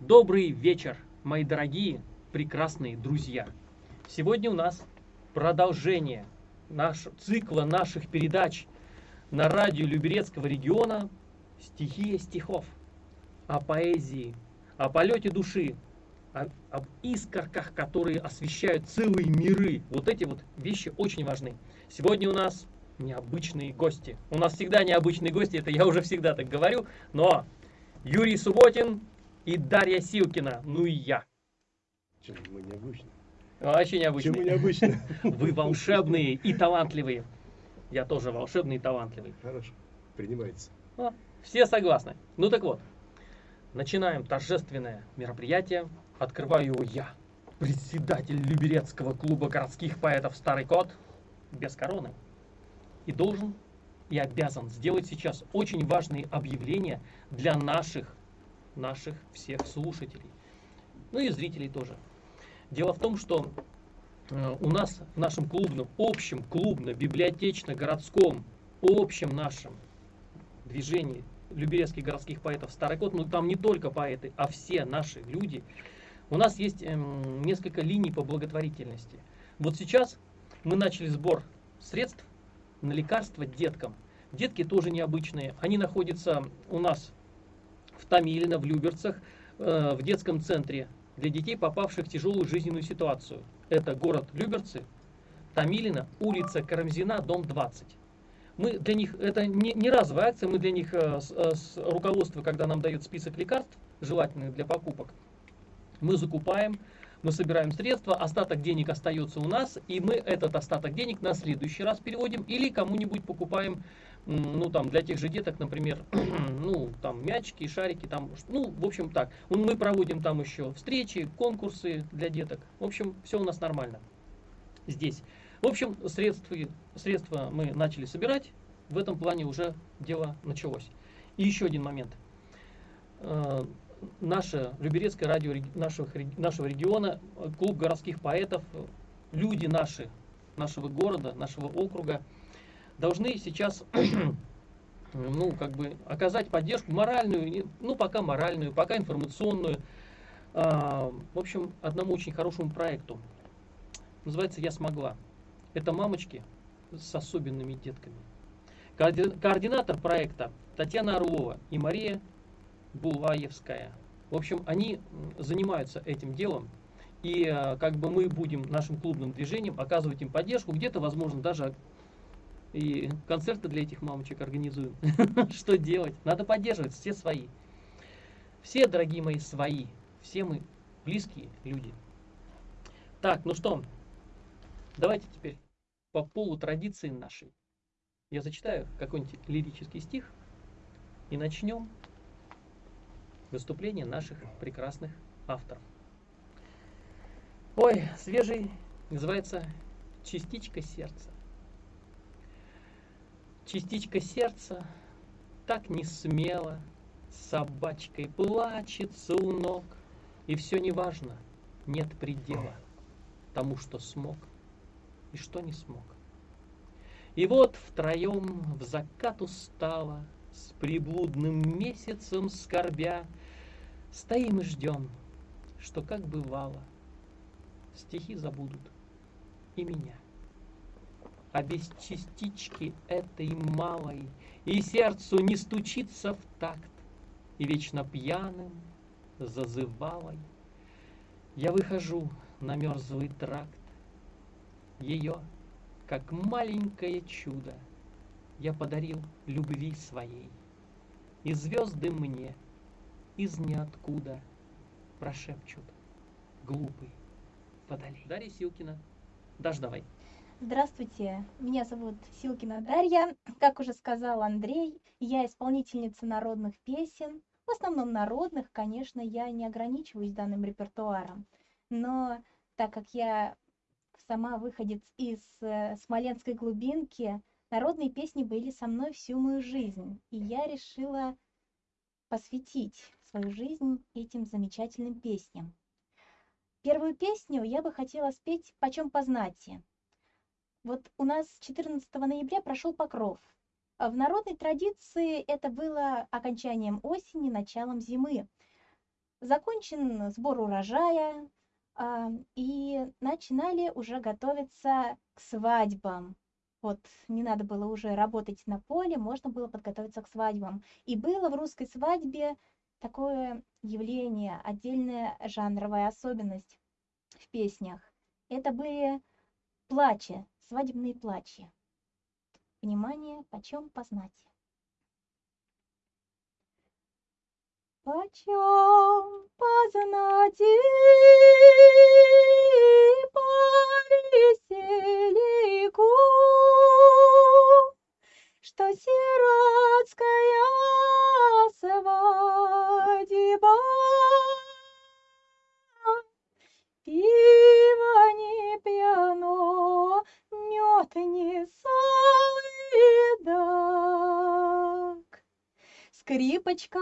Добрый вечер, мои дорогие, прекрасные друзья. Сегодня у нас продолжение наш, цикла наших передач на радио Люберецкого региона «Стихия стихов» о поэзии, о полете души, о, об искорках, которые освещают целые миры. Вот эти вот вещи очень важны. Сегодня у нас необычные гости. У нас всегда необычные гости, это я уже всегда так говорю, но Юрий Субботин и Дарья Силкина, ну и я. Чем мы необычны? Вообще необычные. Чем мы необычны? Вы волшебные и талантливые. Я тоже волшебный и талантливый. Хорошо, принимается. О, все согласны. Ну так вот, начинаем торжественное мероприятие. Открываю его я, председатель Люберецкого клуба городских поэтов «Старый кот» без короны. И должен и обязан сделать сейчас очень важные объявления для наших, наших всех слушателей. Ну и зрителей тоже. Дело в том, что э, у нас в нашем клубном, общем клубно-библиотечно-городском, общем нашем движении Люберецких городских поэтов Старый Кот, ну там не только поэты, а все наши люди, у нас есть эм, несколько линий по благотворительности. Вот сейчас мы начали сбор средств на лекарства деткам. Детки тоже необычные. Они находятся у нас в Томилино, в Люберцах, э, в детском центре для детей, попавших в тяжелую жизненную ситуацию. Это город Люберцы, Томилино, улица Карамзина, дом 20. Мы для них, это не, не разовая акция, мы для них э, с, э, с руководства, когда нам дает список лекарств, желательных для покупок, мы закупаем, мы собираем средства, остаток денег остается у нас, и мы этот остаток денег на следующий раз переводим или кому-нибудь покупаем, ну там для тех же деток, например, ну там мячики, шарики, там, ну в общем так. Мы проводим там еще встречи, конкурсы для деток. В общем, все у нас нормально здесь. В общем, средства, средства мы начали собирать, в этом плане уже дело началось. И еще один момент э, наше Люберецкое радио нашего, нашего региона, клуб городских поэтов, люди наши, нашего города, нашего округа, должны сейчас ну, как бы оказать поддержку моральную, ну, пока моральную, пока информационную, а, в общем, одному очень хорошему проекту. Называется «Я смогла». Это мамочки с особенными детками. Координатор проекта Татьяна Орлова и Мария Булаевская. В общем, они занимаются этим делом. И э, как бы мы будем нашим клубным движением оказывать им поддержку. Где-то, возможно, даже и концерты для этих мамочек организуем. Что делать? Надо поддерживать, все свои. Все, дорогие мои, свои. Все мы близкие люди. Так, ну что, давайте теперь по полу традиции нашей. Я зачитаю какой-нибудь лирический стих и начнем выступления наших прекрасных авторов. Ой, свежий, называется «Частичка сердца». Частичка сердца так не смело собачкой плачется у ног, и все неважно, нет предела тому, что смог и что не смог. И вот втроем в закат устала, с приблудным месяцем скорбя, Стоим и ждем, что как бывало, Стихи забудут и меня. А без частички этой малой И сердцу не стучится в такт, И вечно пьяным, зазывалой Я выхожу на мерзлый тракт, Ее, как маленькое чудо, Я подарил любви своей, И звезды мне — из ниоткуда прошепчут глупый водолей. Дарья Силкина. Даш, давай. Здравствуйте, меня зовут Силкина Дарья. Как уже сказал Андрей, я исполнительница народных песен. В основном народных, конечно, я не ограничиваюсь данным репертуаром. Но так как я сама выходец из э, смоленской глубинки, народные песни были со мной всю мою жизнь. И я решила посвятить свою жизнь этим замечательным песням. Первую песню я бы хотела спеть «Почем познати». Вот у нас 14 ноября прошел покров. В народной традиции это было окончанием осени, началом зимы. закончен сбор урожая, а, и начинали уже готовиться к свадьбам. Вот не надо было уже работать на поле, можно было подготовиться к свадьбам. И было в русской свадьбе такое явление, отдельная жанровая особенность в песнях. Это были плачи, свадебные плачи. Внимание, почем познать. Почем познать и по весельку, что сиротская Скрипочка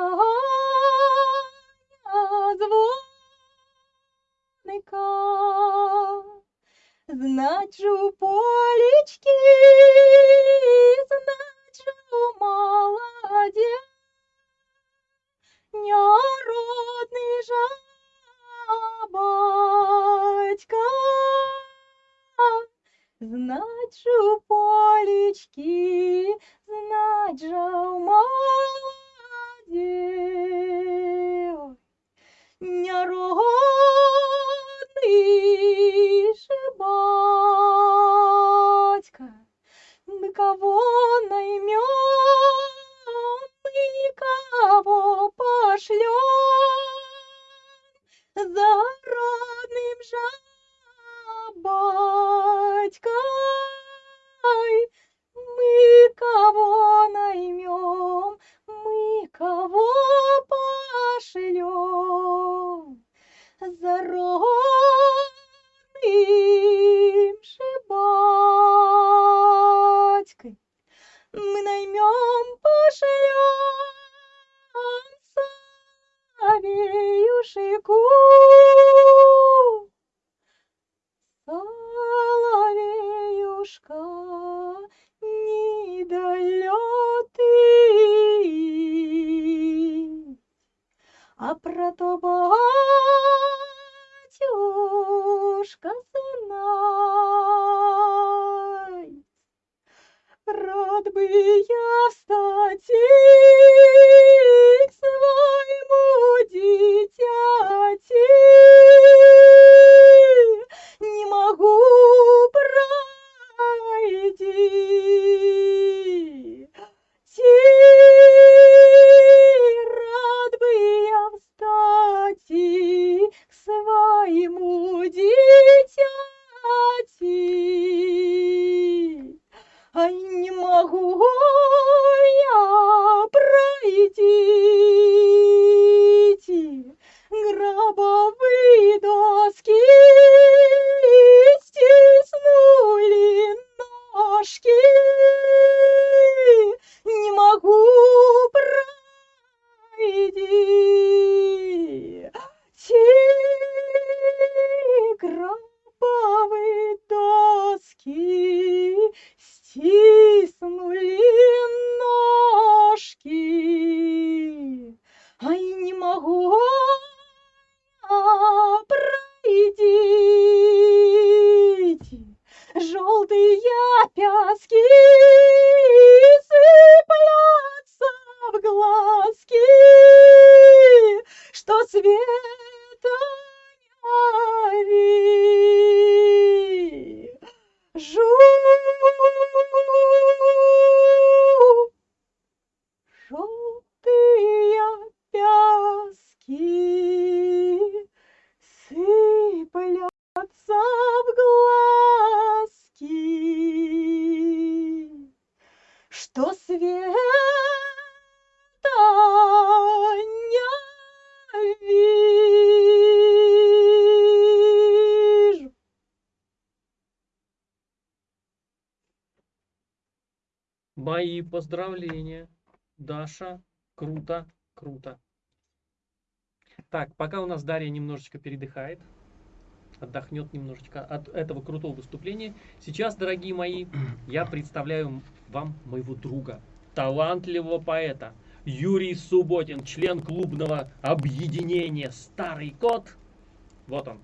Мы наймем, пошлем соловеюшику. Соловеюшка, недолетый, а про то батюшка знай. Рад бы я встать и круто, круто. Так, пока у нас Дарья немножечко передыхает, отдохнет немножечко от этого крутого выступления. Сейчас, дорогие мои, я представляю вам моего друга, талантливого поэта, Юрий Субботин, член клубного объединения «Старый кот». Вот он.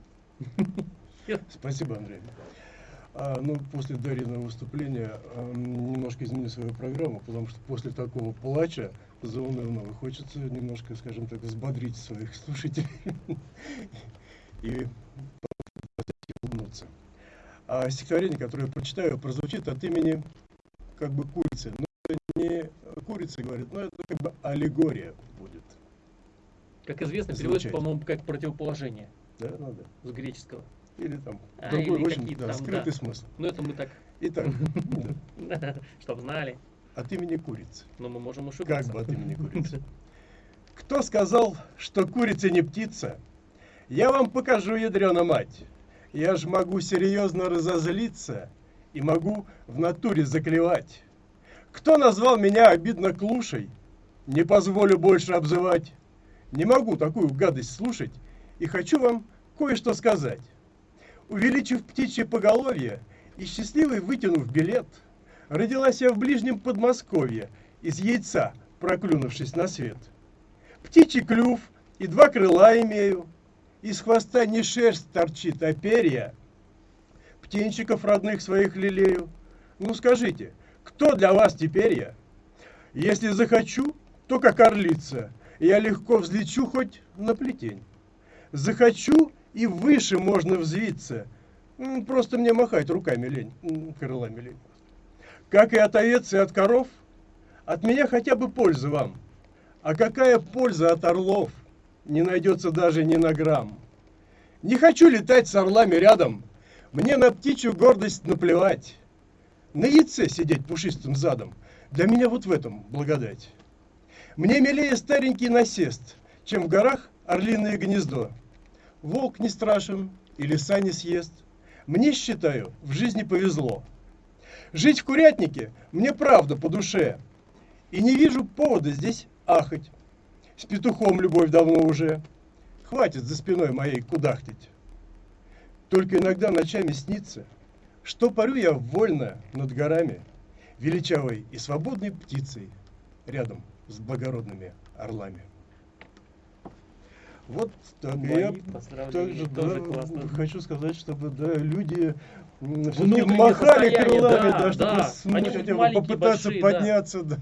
Спасибо, Андрей. А, ну, после Дарьиного выступления а, немножко изменю свою программу, потому что после такого плача заунывного хочется немножко, скажем так, взбодрить своих слушателей и улыбнуться. А стихотворение, которое я прочитаю, прозвучит от имени как бы курицы. Но это не курица говорит, но это как бы аллегория будет. Как известно, переводится, по-моему, как противоположение Да, надо. с греческого. Или там А, другой, или очень да, там, скрытый да. смысл. Ну, это мы так, Итак, да, чтобы знали. От имени курицы. Но мы можем Как ошибаться. бы от имени курицы. Кто сказал, что курица не птица? Я вам покажу, ядрена мать. Я ж могу серьезно разозлиться и могу в натуре заклевать. Кто назвал меня обидно клушей? Не позволю больше обзывать. Не могу такую гадость слушать и хочу вам кое-что сказать. Увеличив птичье поголовье и счастливый вытянув билет, родилась я в ближнем Подмосковье из яйца, проклюнувшись на свет. Птичий клюв и два крыла имею, из хвоста не шерсть торчит, а перья. Птенчиков родных своих лелею. Ну скажите, кто для вас теперь я? Если захочу, то как орлица, я легко взлечу хоть на плетень. Захочу, и выше можно взвиться. Просто мне махать руками лень, крылами лень. Как и от овец и от коров, от меня хотя бы польза вам. А какая польза от орлов? Не найдется даже ни на грамм. Не хочу летать с орлами рядом. Мне на птичью гордость наплевать. На яйце сидеть пушистым задом. Для меня вот в этом благодать. Мне милее старенький насест, чем в горах орлиное гнездо. Волк не страшен и лиса не съест. Мне, считаю, в жизни повезло. Жить в курятнике мне правда по душе. И не вижу повода здесь ахать. С петухом любовь давно уже. Хватит за спиной моей кудахтать. Только иногда ночами снится, что парю я вольно над горами, величавой и свободной птицей, рядом с благородными орлами. Вот так. Я поздравления, тоже, тоже да, классно. хочу сказать, чтобы да, люди махали состояние, крылами, да, да, чтобы да. Они ну, хотя бы попытаться большие, да. подняться да,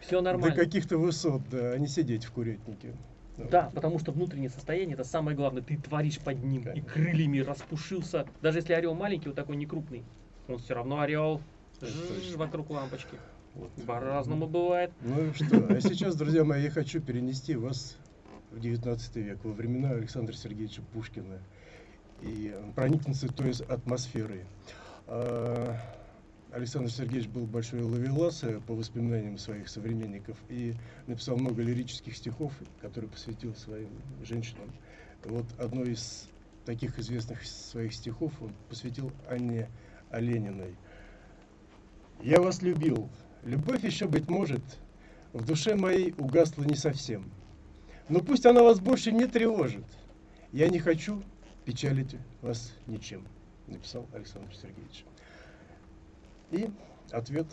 Все до нормально. каких-то высот, да, а не сидеть в курятнике. Да, потому что внутреннее состояние это самое главное. Ты творишь под ним и Конечно. крыльями распушился. Даже если орел маленький, вот такой не крупный, он все равно орел. Жжж, вокруг лампочки. Вот. По-разному бывает. Ну и что? А сейчас, друзья мои, я хочу перенести вас в 19 век, во времена Александра Сергеевича Пушкина и проникнуться той атмосферой. А, Александр Сергеевич был большой ловелас э, по воспоминаниям своих современников и написал много лирических стихов, которые посвятил своим женщинам. Вот одно из таких известных своих стихов он посвятил Анне Олениной. «Я вас любил. Любовь еще, быть может, в душе моей угасла не совсем. Но пусть она вас больше не тревожит. Я не хочу печалить вас ничем», написал Александр Сергеевич. И ответ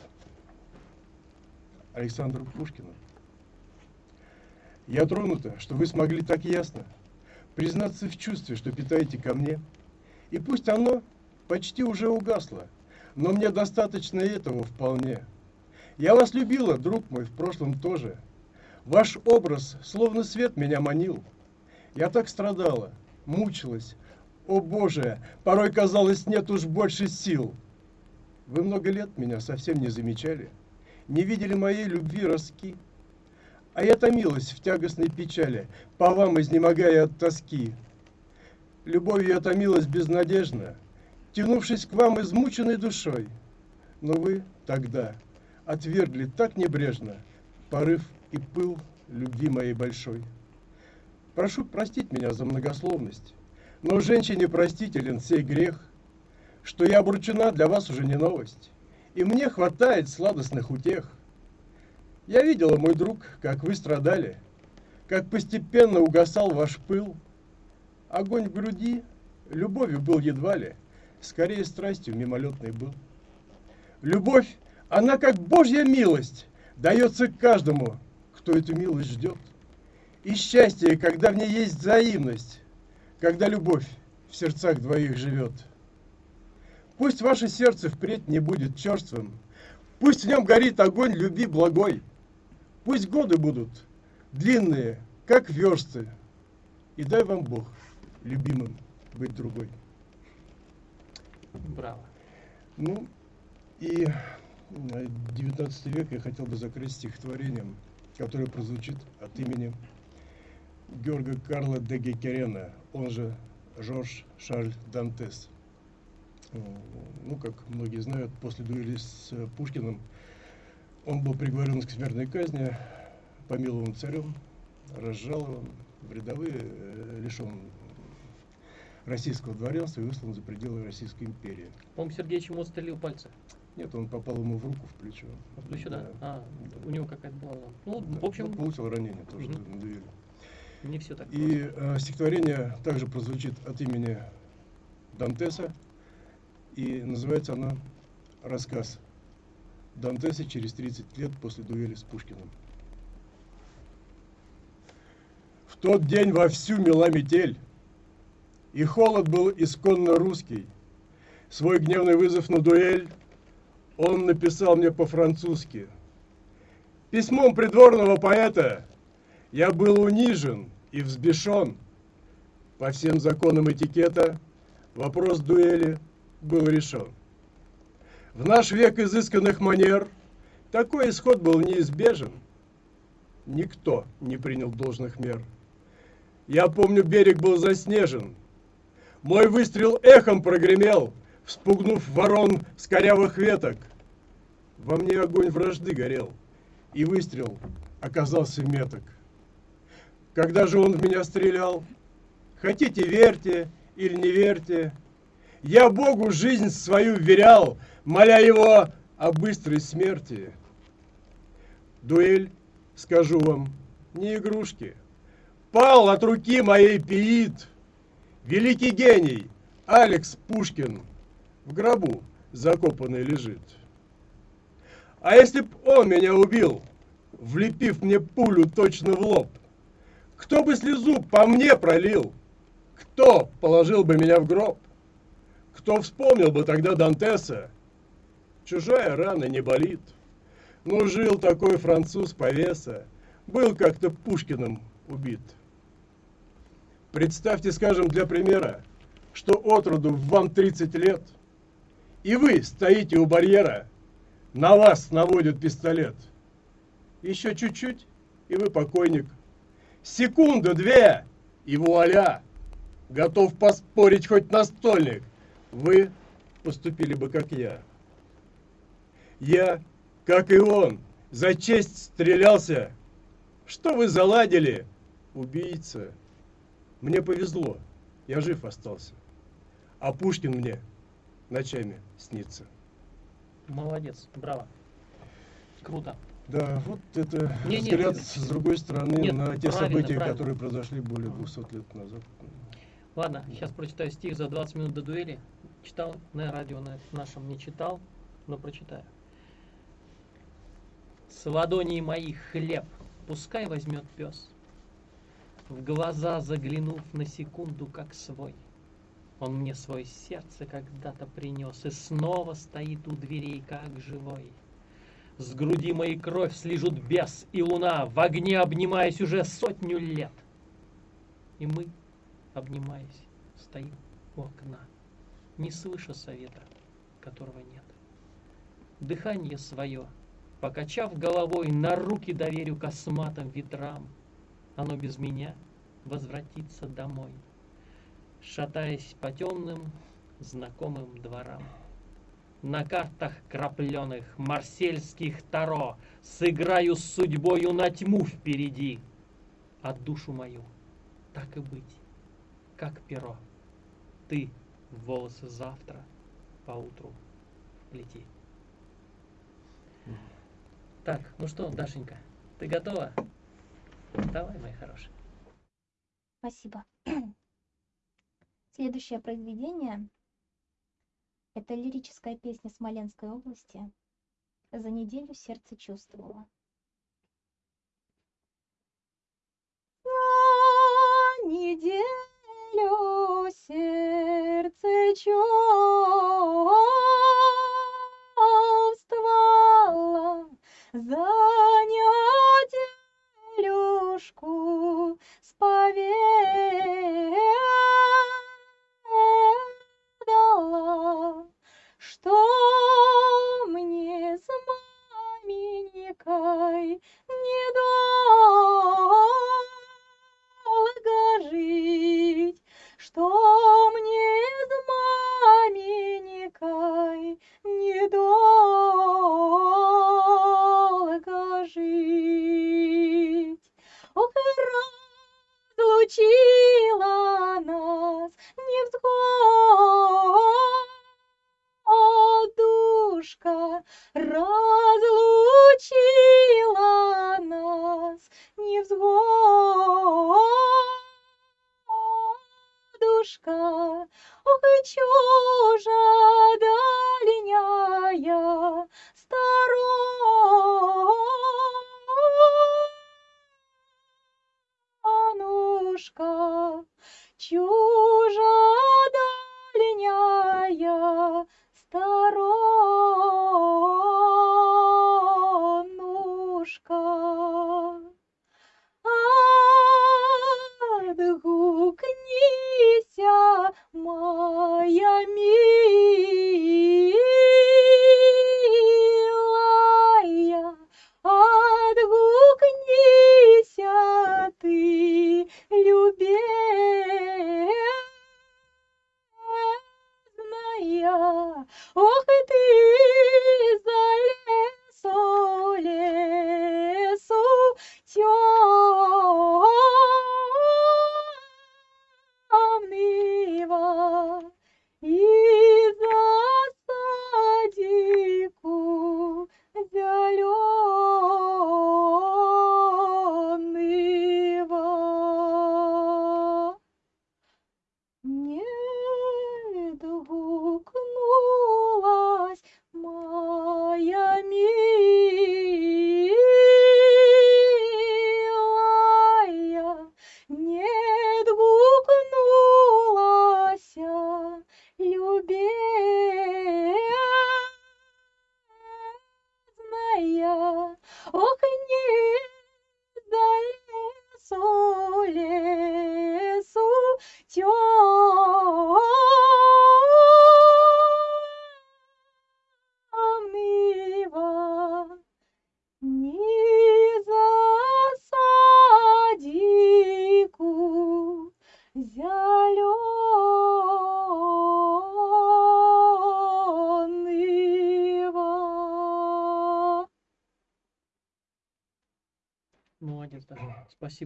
Александру Пушкину. Я тронута, что вы смогли так ясно признаться в чувстве, что питаете ко мне. И пусть оно почти уже угасло, но мне достаточно этого вполне. Я вас любила, друг мой, в прошлом тоже. Ваш образ словно свет меня манил. Я так страдала, мучилась. О боже, порой казалось, нет уж больше сил. Вы много лет меня совсем не замечали, не видели моей любви роски. А я томилась в тягостной печали, по вам изнемогая от тоски. Любовью я томилась безнадежно, тянувшись к вам измученной душой. Но вы тогда отвергли так небрежно порыв и пыл любви моей большой. Прошу простить меня за многословность, но женщине простителен сей грех, что я обручена для вас уже не новость, и мне хватает сладостных утех. Я видела, мой друг, как вы страдали, как постепенно угасал ваш пыл. Огонь в груди любовью был едва ли, скорее страстью мимолетной был. Любовь, она как Божья милость, дается каждому, кто эту милость ждет. И счастье, когда в ней есть взаимность, когда любовь в сердцах двоих живет. Пусть ваше сердце впредь не будет черствым, пусть в нем горит огонь любви благой, пусть годы будут длинные, как версты, и дай вам Бог, любимым, быть другой. Браво. Ну, и 19 век я хотел бы закрыть стихотворением, которое прозвучит от имени Георга Карла де Гекерена, он же Жорж Шарль Дантес. Ну, как многие знают, после дуэли с Пушкиным он был приговорен к смертной казни, помилован царем, разжалован в рядовые, э, лишен российского дворянства и выслан за пределы Российской империи. По-моему, Сергеич ему отстрелил пальцы. Нет, он попал ему в руку, в плечо. В плечо, да? Да. А, у него какая-то была... Ну, Да, в общем, ну, получил ранение тоже Мгм. на дуэли. Не все так И э, стихотворение также прозвучит от имени Дантеса, и называется оно «Рассказ Дантеса через 30 лет после дуэли с Пушкиным». В тот день вовсю мела метель, и холод был исконно русский. Свой гневный вызов на дуэль он написал мне по-французски. Письмом придворного поэта я был унижен и взбешен. По всем законам этикета вопрос дуэли был решен. В наш век изысканных манер такой исход был неизбежен. Никто не принял должных мер. Я помню, берег был заснежен. Мой выстрел эхом прогремел, вспугнув ворон с корявых веток. Во мне огонь вражды горел, и выстрел оказался меток. Когда же он в меня стрелял? Хотите верьте или не верьте, я Богу жизнь свою вверял, моля его о быстрой смерти. Дуэль, скажу вам, не игрушки. Пал от руки моей пиит. Великий гений Алекс Пушкин в гробу закопанный лежит. А если б он меня убил, влепив мне пулю точно в лоб, кто бы слезу по мне пролил? Кто положил бы меня в гроб? Кто вспомнил бы тогда Дантеса? Чужая рана не болит. Ну, жил такой француз повеса, был как-то Пушкиным убит. Представьте, скажем, для примера, что от роду вам 30 лет, и вы стоите у барьера, на вас наводят пистолет. Еще чуть-чуть, и вы покойник. Секунду, две, и вуаля! Готов поспорить хоть настольник. Вы поступили бы, как я. Я, как и он, за честь стрелялся. Что вы заладили, убийца? Мне повезло, я жив остался. А Пушкин мне ночами снится. Молодец, браво. Круто. Да, вот это Не, взгляд ты- с другой стороны Нет, на те события, правильно. которые произошли более 200 лет назад. Ладно, сейчас прочитаю стих за 20 минут до дуэли. Читал на радио на нашем не читал, но прочитаю. С ладоней моих хлеб пускай возьмет пес, В глаза заглянув на секунду, как свой. Он мне свое сердце когда-то принес И снова стоит у дверей, как живой. С груди моей кровь слежут бес и луна, В огне обнимаясь уже сотню лет. И мы, обнимаясь, стоим у окна, Не слыша совета, которого нет. Дыхание свое, покачав головой, На руки доверю косматым ветрам. Оно без меня возвратится домой, Шатаясь по темным, знакомым дворам. На картах крапленых марсельских таро Сыграю с судьбою на тьму впереди, А душу мою, так и быть, как перо, Ты в волосы завтра поутру лети. Так, ну что, Дашенька, ты готова? Давай, моя хорошая. Спасибо. Следующее произведение – это лирическая песня Смоленской области «За неделю сердце чувствовало».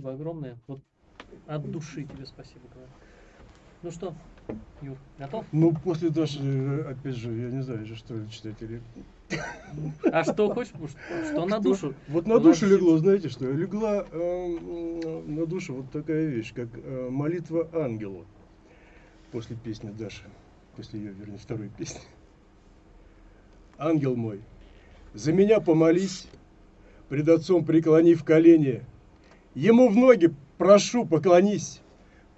Спасибо огромное. Вот от души тебе спасибо говорю. Ну что, Юр, готов? Ну, после Даши, э, опять же, я не знаю, что читать или... А что хочешь? Что на душу? Вот на душу легло, знаете что? Легла э, на душу вот такая вещь, как э, молитва ангелу. После песни Даши. После ее, вернее, второй песни. Ангел мой, за меня помолись, пред отцом преклонив колени. Ему в ноги прошу, поклонись,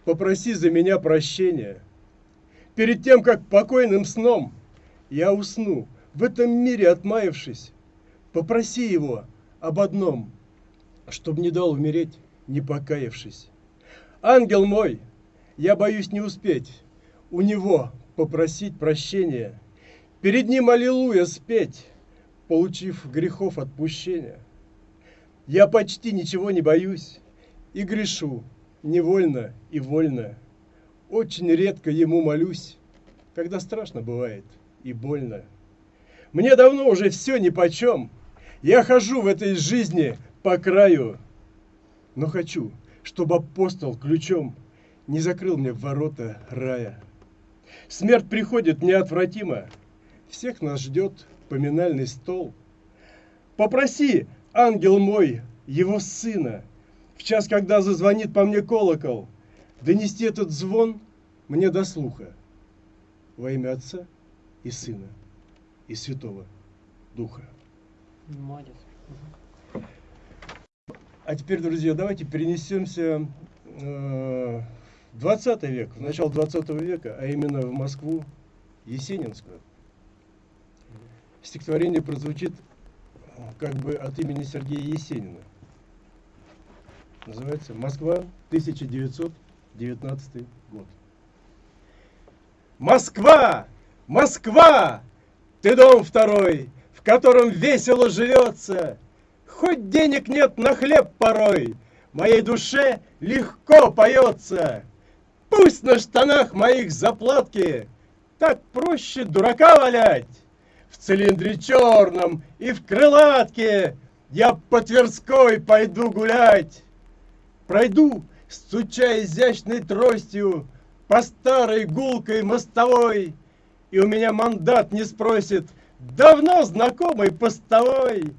попроси за меня прощения. Перед тем, как покойным сном я усну, в этом мире отмаявшись, попроси его об одном, чтоб не дал умереть, не покаявшись. Ангел мой, я боюсь не успеть у него попросить прощения, перед ним аллилуйя спеть, получив грехов отпущения. Я почти ничего не боюсь и грешу невольно и вольно. Очень редко ему молюсь, когда страшно бывает и больно. Мне давно уже все нипочем. Я хожу в этой жизни по краю. Но хочу, чтобы апостол ключом не закрыл мне ворота рая. Смерть приходит неотвратимо. Всех нас ждет поминальный стол. Попроси, ангел мой, его сына, в час, когда зазвонит по мне колокол, донести этот звон мне до слуха. Во имя Отца и Сына и Святого Духа. Молодец. А теперь, друзья, давайте перенесемся э, 20 век, в начало 20 века, а именно в Москву, Есенинскую. Стихотворение прозвучит как бы от имени Сергея Есенина. Называется «Москва, 1919 год». Москва! Москва! Ты дом второй, в котором весело живется. Хоть денег нет на хлеб порой, моей душе легко поется. Пусть на штанах моих заплатки, так проще дурака валять. В цилиндре черном и в крылатке я по Тверской пойду гулять. Пройду, стуча изящной тростью, по старой гулкой мостовой, и у меня мандат не спросит давно знакомый постовой.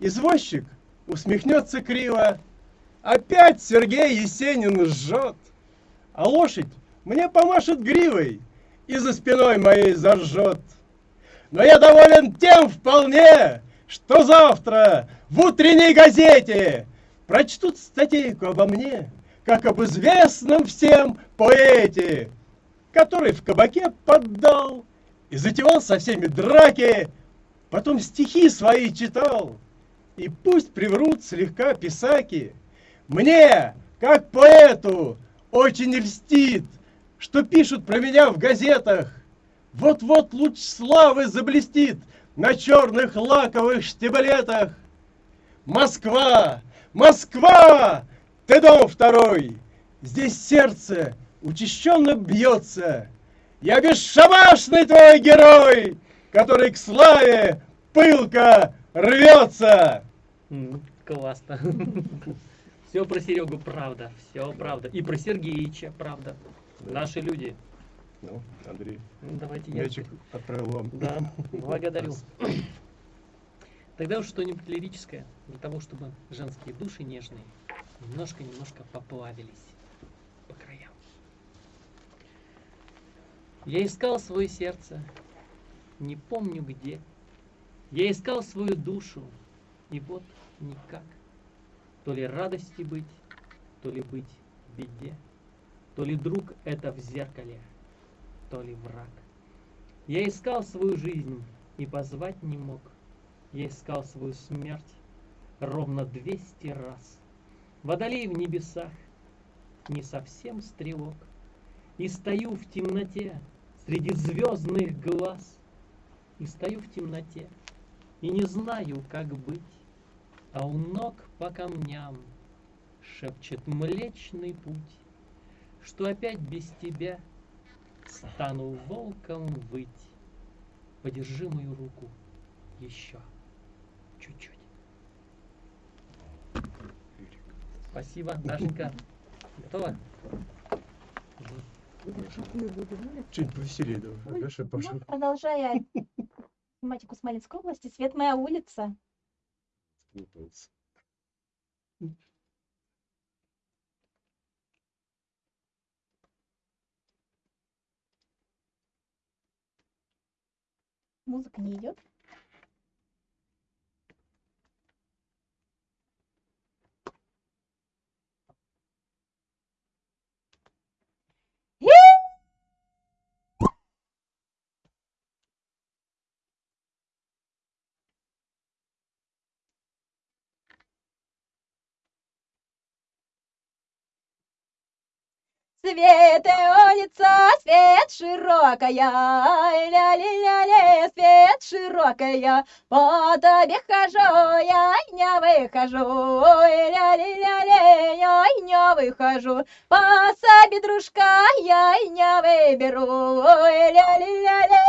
Извозчик усмехнется криво, опять Сергей Есенин жжет, а лошадь мне помашет гривой и за спиной моей заржет. Но я доволен тем вполне, что завтра в утренней газете прочтут статейку обо мне, как об известном всем поэте, который в кабаке поддал и затевал со всеми драки, потом стихи свои читал. И пусть приврут слегка писаки, мне, как поэту, очень льстит, что пишут про меня в газетах. Вот-вот луч славы заблестит на черных лаковых штиблетах. Москва! Москва! Ты дом второй! Здесь сердце учащенно бьется. Я бесшабашный твой герой, который к славе пылко рвется. Классно. Все про Серегу правда, все правда. И про Сергеича правда. Наши люди. Ну, Андрей, Ну, Давайте я. мячик отправил вам. Да, благодарю. Тогда уж что-нибудь лирическое, для того, чтобы женские души нежные немножко-немножко поплавились по краям. Я искал свое сердце, не помню где. Я искал свою душу, и вот никак. То ли радости быть, то ли быть в беде, то ли друг это в зеркале, то ли враг. Я искал свою жизнь и позвать не мог. Я искал свою смерть ровно двести раз. Водолей в небесах, не совсем стрелок. И стою в темноте среди звездных глаз. И стою в темноте и не знаю, как быть. А у ног по камням шепчет млечный путь, Что опять без тебя стану волком выть. Подержи мою руку еще чуть-чуть. Спасибо, Дашенька. Готова? Чуть повеселее давай. Гаша, Ну, пошел. продолжая тематику Смоленской области, Свет моя улица. Музыка не идет. Свет улица, свет широкая, ля-ли-ля-ли, свет широкая, по тебе хожу, я не выхожу, ля-ли-ля-ли, я не выхожу, по себе дружка я не выберу, ля-ли-ля-ли.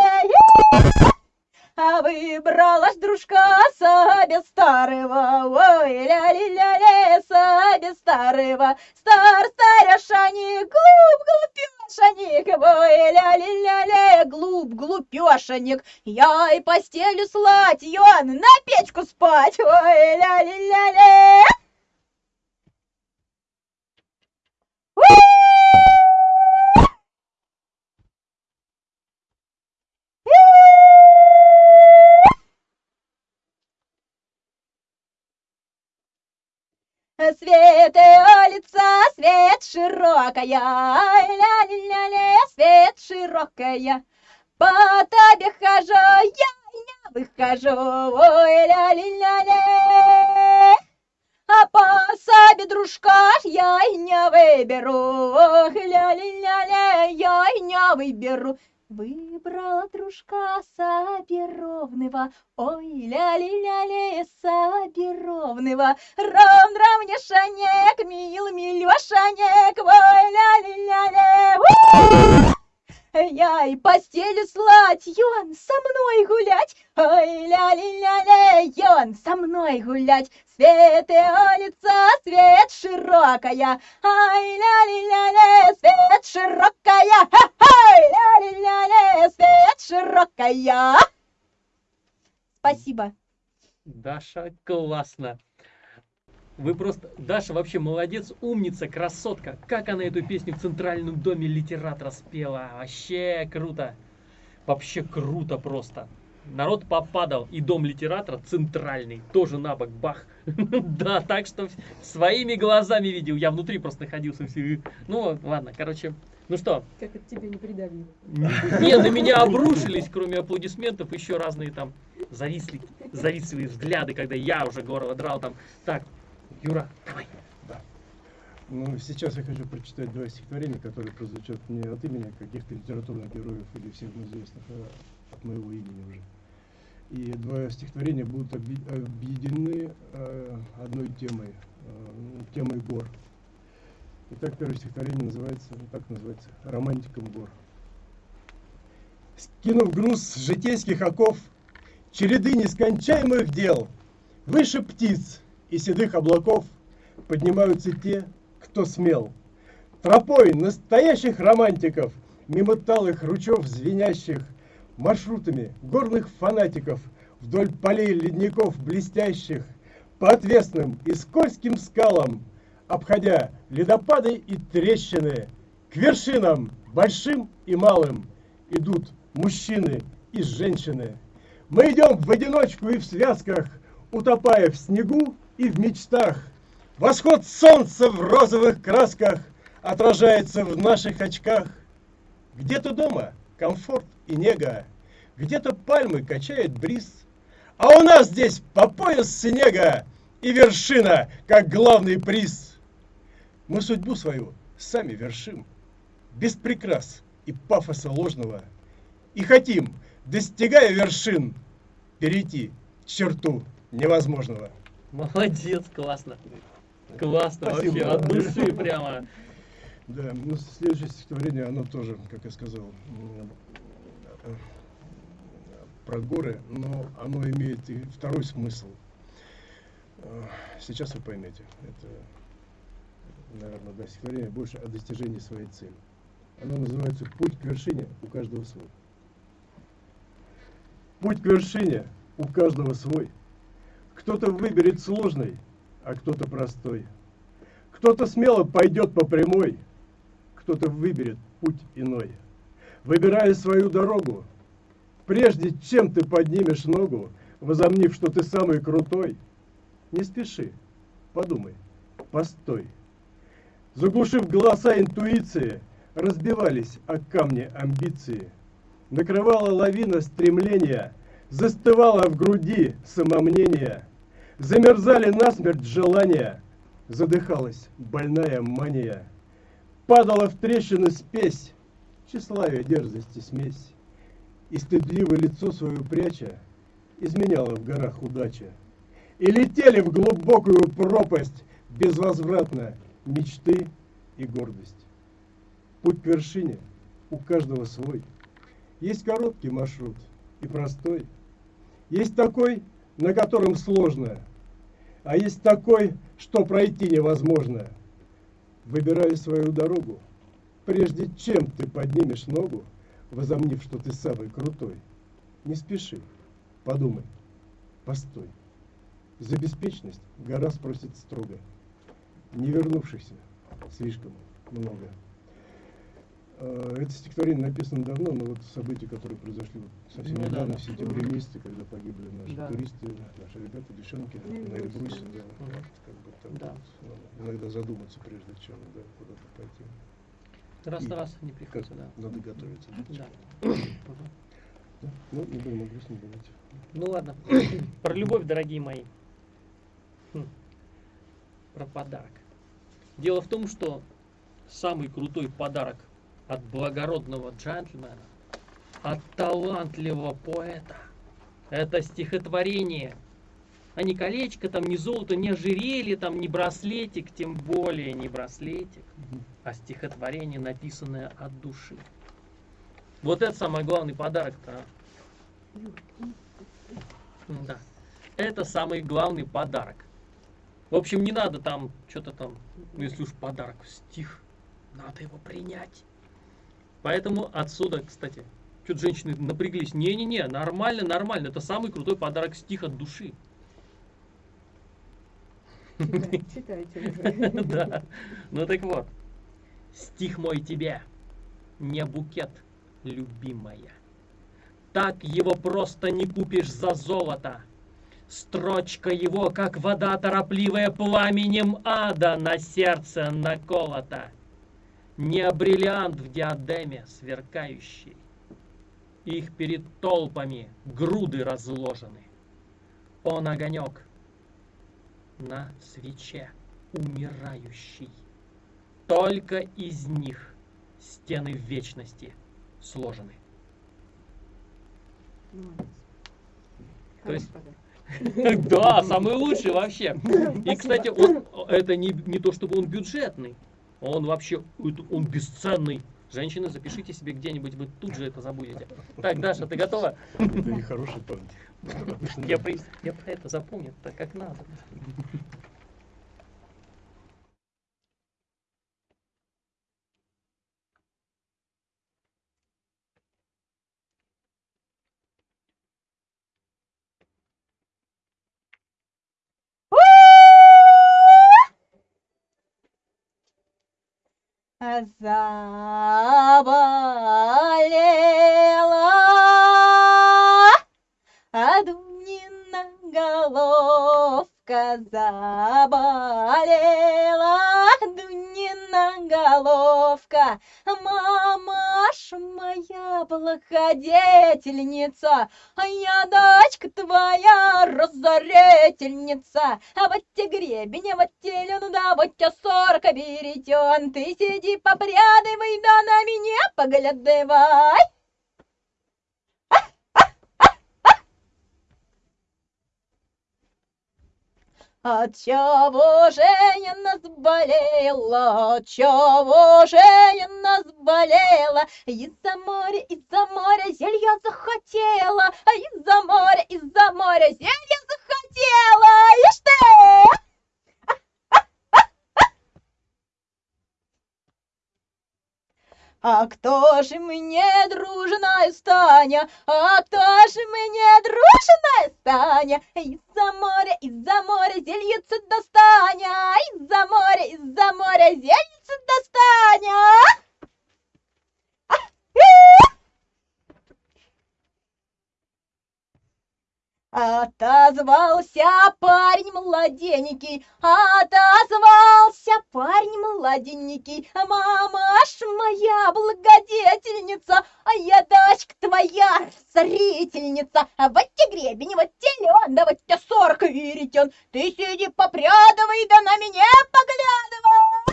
А выбралась дружка себе старого, ой, ля-ли-ля-ли, себе старого, стар старяшаник, глуп глупешаник, ой, ля-ли-ля-ли, глуп глупешаник, я и постелю слать, Йон, на печку спать, ой, ля-ли-ля-ли. Свет улица, свет широкая, ля-ля-ля-ля, свет широкая. По тебе хожу, я не выхожу, ой, ля-ля-ля-ля. А по себе дружка я не выберу, ля-ля-ля-ля, я не выберу. Выбрала дружка Сабировного, ой, ля-ли-ля-ли, Сабировного. Ром-ром мне шанек, мил милёшанек, ой, ля-ли-ля-ли, я и постелю слать, и он со мной гулять, ой, ля-ли-ля-ля, и он со мной гулять. Светлое лица, свет широкая, ай, ля-ли-ля-ля, свет широкая, ха-хай, ля-ли-ля-ля, свет широкая. Спасибо. Даша, классно. Вы просто... Даша вообще молодец, умница, красотка. Как она эту песню в Центральном доме литератора спела. Вообще круто. Вообще круто просто. Народ попадал. И дом литератора центральный. Тоже на бок бах. Да, так что своими глазами видел. Я внутри просто находился. Ну, ладно, короче. Ну что? Как это тебе не придавило? Не, на меня обрушились, кроме аплодисментов, еще разные там зависли, завистливые взгляды, когда я уже горло драл там. Так, Юра, давай. Да. Ну, сейчас я хочу прочитать два стихотворения, которые прозвучат не от имени каких-то литературных героев или всем известных, а от моего имени уже. И два стихотворения будут объединены э, одной темой, э, темой гор. Итак, первое стихотворение называется, ну, так называется, «Романтиком гор». Скинув груз житейских оков, череды нескончаемых дел, выше птиц и седых облаков поднимаются те, кто смел. Тропой настоящих романтиков, мимо талых ручев звенящих, маршрутами горных фанатиков вдоль полей ледников блестящих, по отвесным и скользким скалам, обходя ледопады и трещины, к вершинам большим и малым идут мужчины и женщины. Мы идем в одиночку и в связках, утопая в снегу и в мечтах. Восход солнца в розовых красках отражается в наших очках. Где-то дома комфорт и нега, где-то пальмы качает бриз, а у нас здесь по пояс снега и вершина, как главный приз. Мы судьбу свою сами вершим, без прикрас и пафоса ложного, и хотим, достигая вершин, перейти черту невозможного. Молодец, классно. Классно, Спасибо. вообще, от души прямо. Да, ну следующее стихотворение, оно тоже, как я сказал, про горы, но оно имеет и второй смысл. Сейчас вы поймете. Это, наверное, да, стихотворение больше о достижении своей цели. Оно называется «Путь к вершине у каждого свой». Путь к вершине у каждого свой – кто-то выберет сложный, а кто-то простой. Кто-то смело пойдет по прямой, кто-то выберет путь иной. Выбирая свою дорогу, прежде чем ты поднимешь ногу, возомнив, что ты самый крутой, не спеши, подумай, постой. Заглушив голоса интуиции, разбивались о камни амбиции. Накрывала лавина стремления, застывала в груди самомнение – Замерзали насмерть желания, задыхалась больная мания. Падала в трещины спесь, тщеславие, дерзости, смесь. И стыдливо лицо свое пряча, изменяла в горах удача. И летели в глубокую пропасть безвозвратно мечты и гордость. Путь к вершине у каждого свой. Есть короткий маршрут и простой. Есть такой, на котором сложно – а есть такой, что пройти невозможно. Выбирай свою дорогу, прежде чем ты поднимешь ногу, возомнив, что ты самый крутой. Не спеши, подумай, постой. За беспечность гора спросит строго. Не вернувшихся слишком много. Э, Это стихотворение написано давно, но вот события, которые произошли совсем Ну да, недавно, да. в сентябре месяце, когда погибли наши Да. туристы, наши ребята, девчонки На на Эльбрусе, да. как бы так Да. вот, надо иногда задуматься, прежде чем да, куда-то пойти. Раз на раз не приходится, да. надо готовиться. Да. Да. Ну, не будем о грустном говорить. Ну ладно. Про любовь, дорогие мои. Хм. Про подарок. Дело в том, что самый крутой подарок от благородного джентльмена, от талантливого поэта, это стихотворение. А не колечко, там, не золото, не ожерелье, там, не браслетик, тем более не браслетик, а стихотворение, написанное от души. Вот это самый главный подарок-то. а. Да. Это самый главный подарок. В общем, не надо там что-то там, ну если уж подарок, стих, надо его принять. Поэтому отсюда, кстати, что-то женщины напряглись. Не-не-не, нормально, нормально. Это самый крутой подарок стих от души. Читай- Читайте уже. Да. Ну так вот. Стих мой тебе, не букет, любимая. Так его просто не купишь за золото. Строчка его, как вода торопливая пламенем ада на сердце наколота. Не бриллиант в диадеме сверкающий. Их перед толпами груды разложены. Он огонек на свече умирающий. Только из них стены вечности сложены. Молодец. То есть-. Да, самый лучший вообще. И, кстати, он, это не, не то, чтобы он бюджетный, он вообще, он бесценный. Женщины, запишите себе где-нибудь, вы тут же это забудете. Так, Даша, ты готова? Это не хороший да. при- я про это запомню, так как надо. Заболела. Адунина головка заболела Дунина головка. Мамаш моя благодетельница А я дочка твоя разорительница. А вот те гребень, а вот те лен, да вот те сорка беретен Ты сиди попрядывай, да на меня поглядывай От чего же нас болела, от чего же нас болела? Из-за моря, из-за моря зелья захотела, а из-за моря, из-за моря зелья захотела. Ишь ты! А кто же мне дружная Станя? А кто же мне дружная Станя? Из-за моря, из-за моря зельица достаня, из-за моря, из-за моря зельица достаня. Отозвался парень младенький, отозвался парень младенький. Мамаш моя благодетельница, а я дочка твоя царительница. А вот те гребень, вот те лен, да вот те сорка веретен. Ты сиди попрядывай, да на меня поглядывай.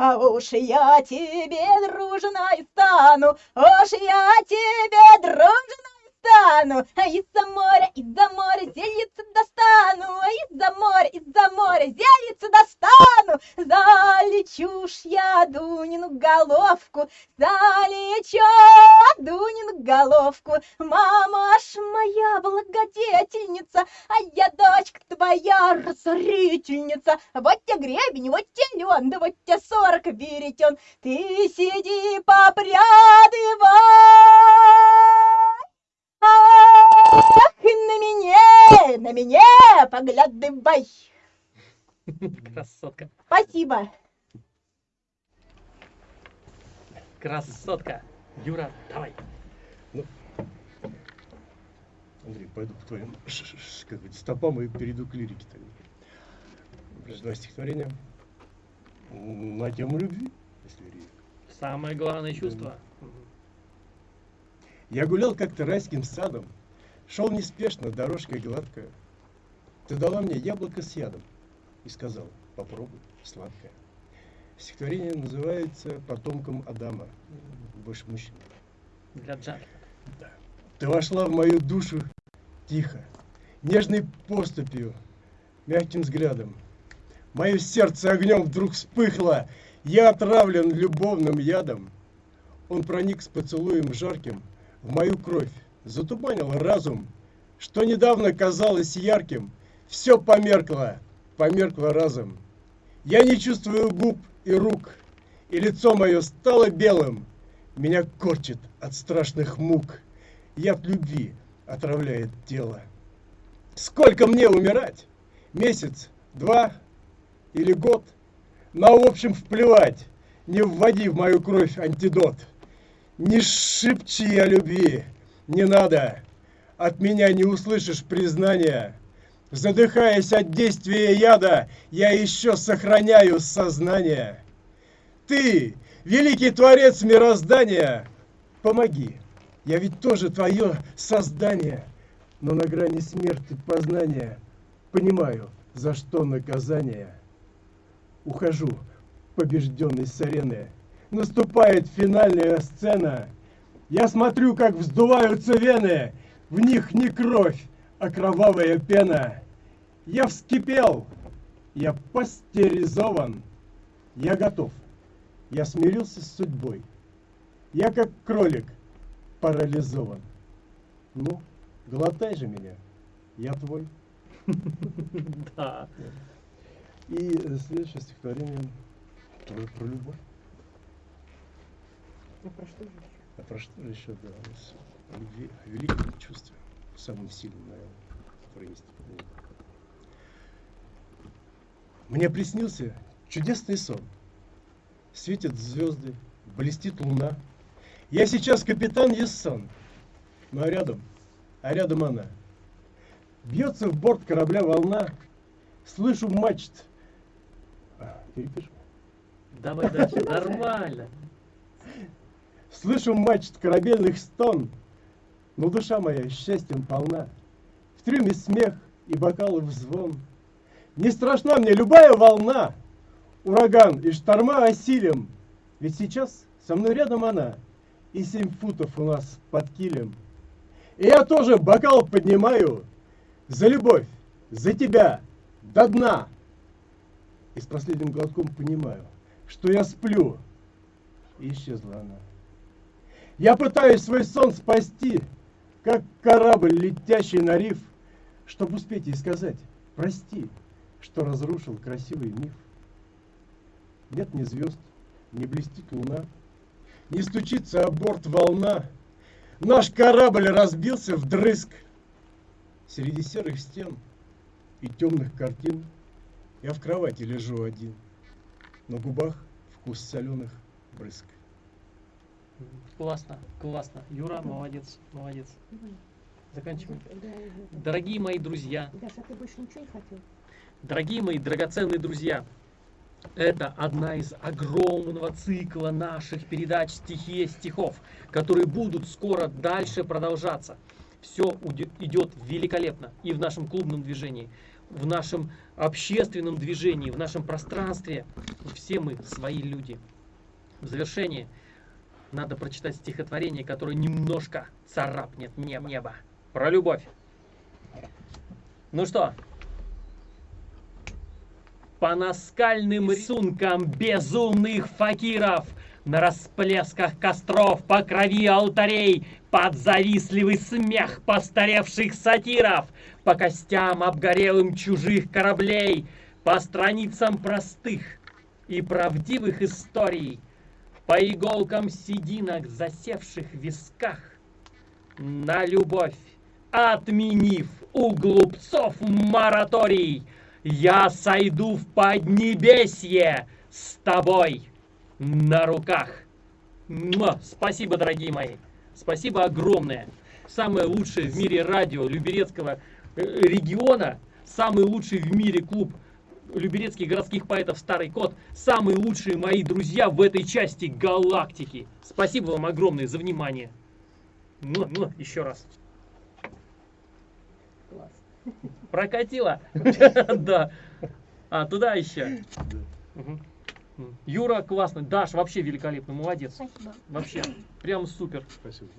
А уж я тебе дружной стану, уж я тебе дружной стану. А из-за моря, из-за моря зельица достану, а из-за моря, из-за моря зельица достану. Залечу ж я Дунину головку, залечу Дунину головку. Мама ж моя благодетельница, а я дочка твоя разорительница. Вот тебе гребень, вот тебе лен, да вот тебе сорок веретен. Ты сиди попрядывай, ах, на меня, на меня поглядывай. Красотка. Спасибо. Красотка. Юра, давай. Андрей, пойду по твоим ш- ш- ш- как бы, стопам и перейду к лирике стихотворения м, на тему любви, если лирика. Самое главное чувство. Я гулял как-то райским садом, шел неспешно, дорожкой гладкая. Ты дала мне яблоко с ядом и сказал, попробуй, сладкое. Стихотворение называется «Потомком Адама». Больше мужчин. Для Джаки. Ты вошла в мою душу тихо, нежной поступью, мягким взглядом. Мое сердце огнем вдруг вспыхло, я отравлен любовным ядом. Он проник с поцелуем жарким в мою кровь, затуманил разум, что недавно казалось ярким, все померкло, померкло разом. Я не чувствую губ и рук, и лицо мое стало белым, меня корчит от страшных мук. Яд любви отравляет тело. Сколько мне умирать? Месяц, два или год? На общем вплевать, не вводи в мою кровь антидот. Не шепчи о любви, не надо. От меня не услышишь признания. Задыхаясь от действия яда, я еще сохраняю сознание. Ты, великий творец мироздания, помоги. Я ведь тоже твое создание, но на грани смерти познания понимаю, за что наказание. Ухожу, побежденный с арены. Наступает финальная сцена. Я смотрю, как вздуваются вены. В них не кровь, а кровавая пена. Я вскипел. Я пастеризован. Я готов. Я смирился с судьбой. Я как кролик парализован. Ну, глотай же меня. Я твой. Да. И следующее стихотворение про любовь. А про что же еще? А про что еще, да, о любви, о великом чувстве, самым сильным, наверное, которое есть. Мне приснился чудесный сон. Светят звезды, блестит луна. Я сейчас капитан Ессон, ну а рядом, а рядом она. Бьется в борт корабля волна, слышу мачт. А, Перепишем. Давай дальше. Нормально. Слышу мачт корабельных стон, но душа моя счастьем полна. В трюме смех и бокалов звон. Не страшна мне любая волна, ураган и шторма осилим, ведь сейчас со мной рядом она, и семь футов у нас под килем. И я тоже бокал поднимаю за любовь, за тебя, до дна. И с последним глотком понимаю, что я сплю, и исчезла она. Я пытаюсь свой сон спасти, как корабль, летящий на риф, чтобы успеть ей сказать «Прости, что разрушил красивый миф». Нет ни звезд, не блестит луна, не стучится о борт волна. Наш корабль разбился вдрызг. Среди серых стен и темных картин я в кровати лежу один. На губах вкус соленых брызг. Классно, классно. Юра, молодец, молодец. Заканчиваем. Дорогие мои друзья, Даша, ты больше ничего не хотел? дорогие мои драгоценные друзья, это одна из огромного цикла наших передач «Стихия стихов», которые будут скоро дальше продолжаться. Все идет великолепно и в нашем клубном движении, в нашем общественном движении, в нашем пространстве. Все мы свои люди. В завершении надо прочитать стихотворение, которое немножко царапнет небо. небо. Про любовь. Ну что, по наскальным рисункам безумных факиров, на расплесках костров, по крови алтарей, под завистливый смех постаревших сатиров, по костям обгорелым чужих кораблей, по страницам простых и правдивых историй, по иголкам сединок, засевших в висках, на любовь, отменив у глупцов мораторий, я сойду в поднебесье с тобой на руках. Муа! Спасибо, дорогие мои. Спасибо огромное. Самое лучшее в мире радио Люберецкого э, региона, самый лучший в мире клуб Люберецких городских поэтов Старый Кот, самые лучшие мои друзья в этой части галактики. Спасибо вам огромное за внимание. Муа, муа, Еще раз. Класс. Прокатило? Да. А, туда еще. Юра классный, Даш вообще великолепный, молодец. Спасибо. Вообще, прям супер. Спасибо.